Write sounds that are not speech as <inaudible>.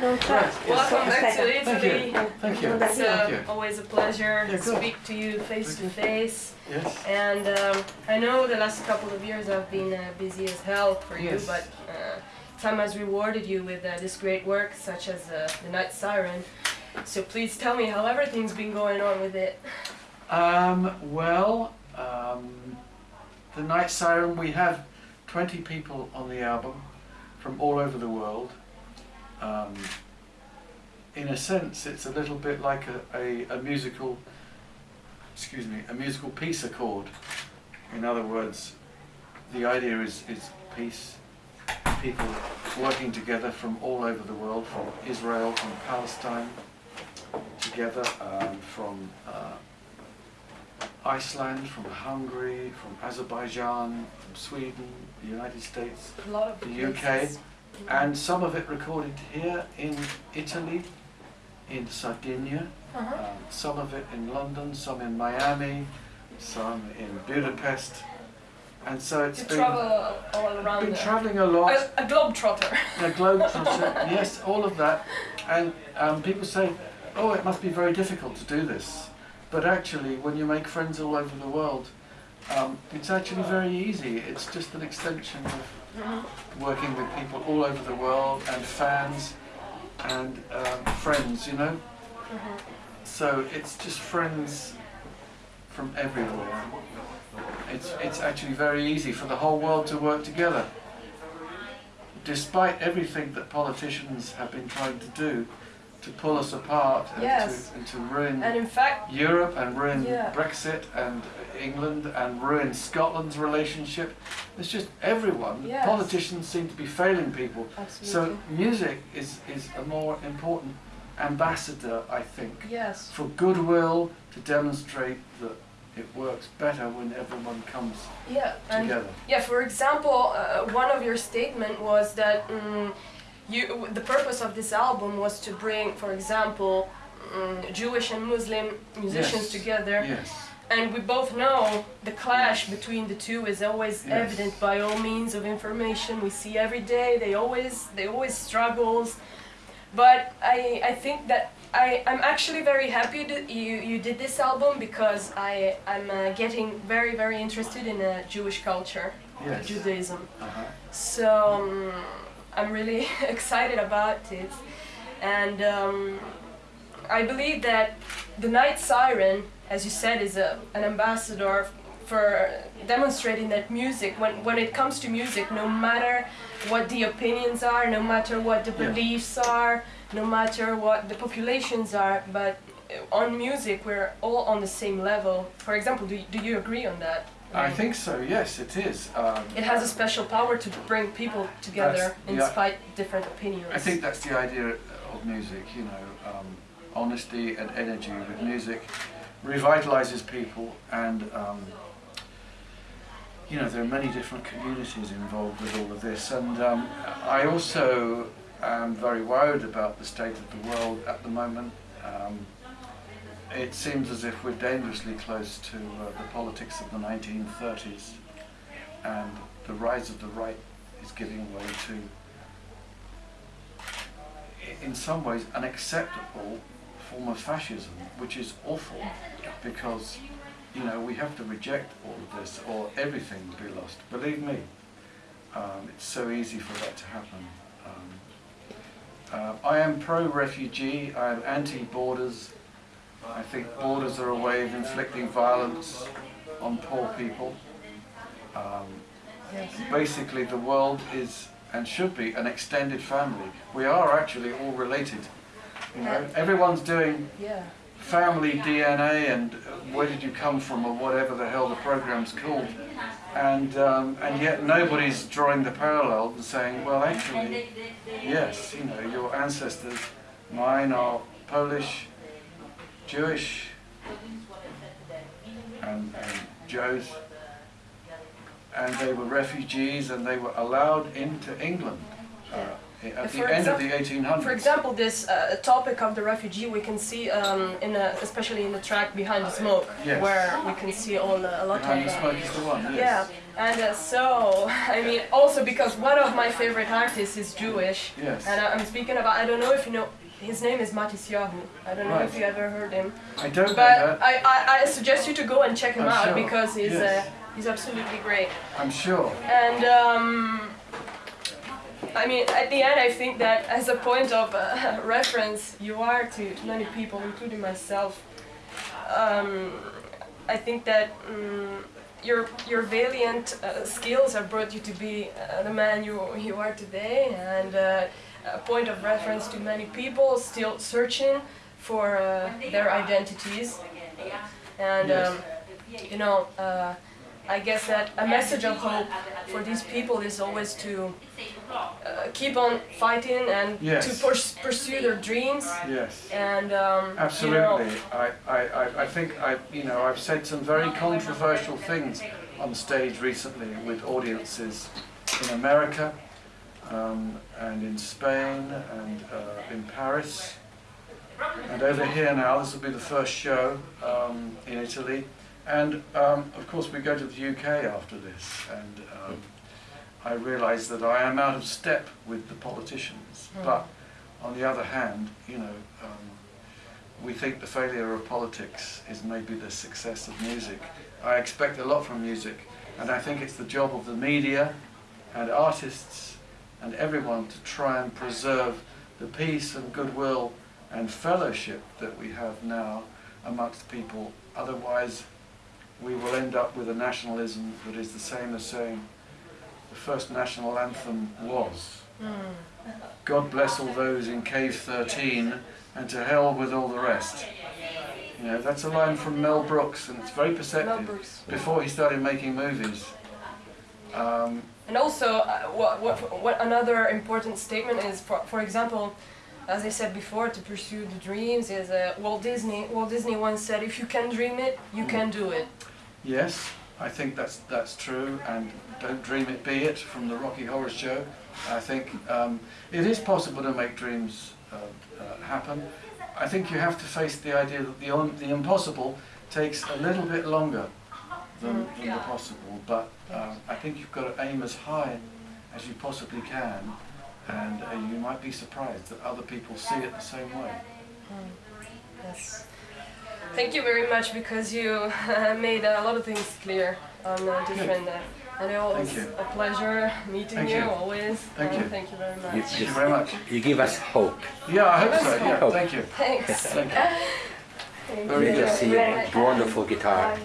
Non c'è. Right. Welcome back to Aspetta. Thank Italy. you. Thank you. It's Thank uh, you. always a pleasure Yeah, to good. speak to you face to face. Yes. And um, I know the last couple of years have been uh, busy as hell for you, Yes. but uh, time has rewarded you with uh, this great work, such as uh, the Night Siren. So please tell me how everything's been going on with it. Um, well, um, the Night Siren, we have 20 people on the album from all over the world. In a sense, it's a little bit like a, a, a musical, excuse me, a musical peace accord. In other words, the idea is, is peace, people working together from all over the world, from Israel, from Palestine, together, um, from uh, Iceland, from Hungary, from Azerbaijan, from Sweden, the United States, A lot of The UK, and some of it recorded here in Italy, in Sardinia, Uh-huh. um, some of it in London, some in Miami, some in Budapest, and so it's You been, travel all around been travelling a lot. a, a globe trotter. The globe <laughs> trotter, yes, all of that. And um, people say, oh, it must be very difficult to do this. But actually, when you make friends all over the world, um, it's actually very easy. It's just an extension of working with people all over the world and fans and um, friends, you know? So it's just friends from everywhere. It's, it's actually very easy for the whole world to work together despite everything that politicians have been trying to do to pull us apart and, Yes. to, and to ruin And in fact, Europe and ruin Yeah. Brexit and England and ruin Scotland's relationship, it's just everyone. Yes. Politicians seem to be failing people. absolutely. So music is, is a more important ambassador, I think, yes. for goodwill to demonstrate that it works better when everyone comes Yeah. Together. Yeah, for example, uh, one of your statement was that mm you, the purpose of this album was to bring, for example, mm Jewish and Muslim musicians Yes. together. Yes. And we both know the clash between the two is always Yes. evident by all means of information we see every day. They always they always struggles. But I, I think that I, I'm actually very happy that you, you did this album because I, I'm uh, getting very, very interested in uh, Jewish culture, Yes. Judaism. Uh-huh. So um, I'm really <laughs> excited about it. And um, I believe that the Night Siren, as you said, is a, an ambassador for demonstrating that music, when, when it comes to music, no matter what the opinions are, no matter what the Yeah. beliefs are, no matter what the populations are, but uh, on music, we're all on the same level. For example, do, do you agree on that? I think so, yes, it is. Um, It has a special power to bring people together in yeah. spite different opinions. I think that's the idea of music, you know, um, honesty and energy with music revitalizes people and, um, you know, there are many different communities involved with all of this and um, I also am very worried about the state of the world at the moment. It seems as if we're dangerously close to uh, the politics of the 1930s and the rise of the right is giving way to in some ways an acceptable form of fascism, which is awful because you know we have to reject all of this or everything will be lost. Believe me, um, it's so easy for that to happen. Um, uh, I am pro-refugee. I am anti-borders. I think borders are a way of inflicting violence on poor people. Um, basically the world is and should be an extended family. We are actually all related. You know, everyone's doing family DNA and uh, where did you come from or whatever the hell the program's called. And um, and yet nobody's drawing the parallel and saying, well actually, yes, you know, your ancestors, mine are Polish, Jewish, and, and Jo's and they were refugees and they were allowed into England at For the end of the 1800s. For example, this uh, topic of the refugee, we can see, um, in a, especially in the track behind the smoke, Yes. where we can see all the, a lot Behind of. the uh, smoke is the one, yes. Yeah, and uh, so <laughs> I mean, also because one of my favorite artists is Jewish, Yes. and I, I'm speaking about. I don't know if you know. His name is Matisyahu. I don't know if you ever heard him, I don't know but I, I, I suggest you to go and check him I'm out sure. because he's Yes. uh, he's absolutely great. I'm sure. And um, I mean, at the end, I think that as a point of uh, <laughs> reference, you are to many people, including myself. Um, I think that um, your your valiant uh, skills have brought you to be uh, the man you you are today, and uh, a point of reference to many people still searching for uh, their identities. And um, you know, uh, I guess that a message of hope for these people is always to uh, keep on fighting and Yes. to purs- pursue their dreams. Yes. And um, Absolutely. You know, I, I, I- I think I, you know, I've said some very controversial things on stage recently with audiences in America um, and in Spain and uh, in Paris. And over here now, this will be the first show um, in Italy. And um, of course, we go to the UK after this. And um, I realise that I am out of step with the politicians. Mm. But on the other hand, you know, um, we think the failure of politics is maybe the success of music. I expect a lot from music, and I think it's the job of the media and artists and everyone to try and preserve the peace and goodwill and fellowship that we have now amongst people. Otherwise, we will end up with a nationalism that is the same as saying the first national anthem was. mm, God bless all those in Cave 13 and to hell with all the rest. You know, that's a line from Mel Brooks and it's very perceptive before he started making movies. Um, And also, uh, what, what, what another important statement is, for, for example, as I said before, to pursue the dreams is uh, Walt Disney. Walt Disney once said, "If you can dream it, you can do it." yes, I think that's, that's true and don't dream it, be it from the Rocky Horror Show. I think um, it is possible to make dreams uh, uh, happen. I think you have to face the idea that the, the impossible takes a little bit longer than, than the possible, but um, I think you've got to aim as high as you possibly can, and uh, you might be surprised that other people see it the same way. Yes. Thank you very much because you made a lot of things clear on uh, different. Uh, and it was a pleasure meeting Thank you, you. always. Thank you. Thank you very much. You, Thank you you, very much. you give us hope. Yeah, I hope so. Yeah, Hope. thank you. Thanks. Thank you. Very You good. can see a wonderful guitar.